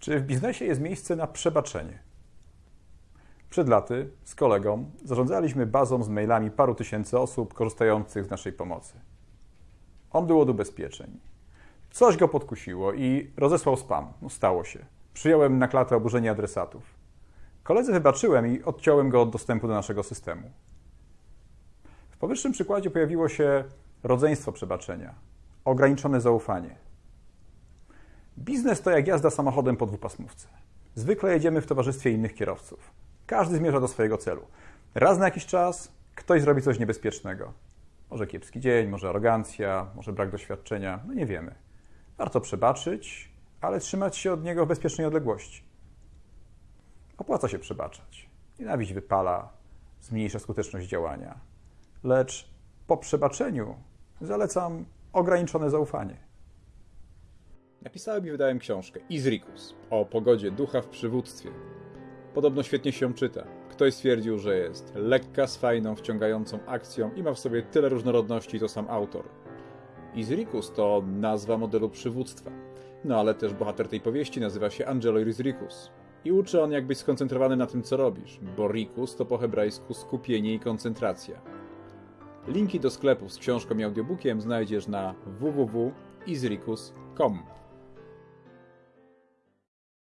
Czy w biznesie jest miejsce na przebaczenie? Przed laty z kolegą zarządzaliśmy bazą z mailami paru tysięcy osób korzystających z naszej pomocy. On był od ubezpieczeń. Coś go podkusiło i rozesłał spam. No, stało się. Przyjąłem na klatę oburzenie adresatów. Koledzy wybaczyłem i odciąłem go od dostępu do naszego systemu. W powyższym przykładzie pojawiło się rodzeństwo przebaczenia, ograniczone zaufanie. Biznes to jak jazda samochodem po dwupasmówce. Zwykle jedziemy w towarzystwie innych kierowców. Każdy zmierza do swojego celu. Raz na jakiś czas ktoś zrobi coś niebezpiecznego. Może kiepski dzień, może arogancja, może brak doświadczenia, no nie wiemy. Warto przebaczyć, ale trzymać się od niego w bezpiecznej odległości. Opłaca się przebaczać. Nienawiść wypala, zmniejsza skuteczność działania. Lecz po przebaczeniu zalecam ograniczone zaufanie. Napisałem i wydałem książkę Izrikus o pogodzie ducha w przywództwie. Podobno świetnie się czyta. Ktoś stwierdził, że jest lekka, z fajną, wciągającą akcją i ma w sobie tyle różnorodności, to sam autor. Izrikus to nazwa modelu przywództwa. No ale też bohater tej powieści nazywa się Angelo Izrikus. I uczy on jak być skoncentrowany na tym, co robisz, bo rikus to po hebrajsku skupienie i koncentracja. Linki do sklepów z książką i audiobookiem znajdziesz na www.izrikus.com.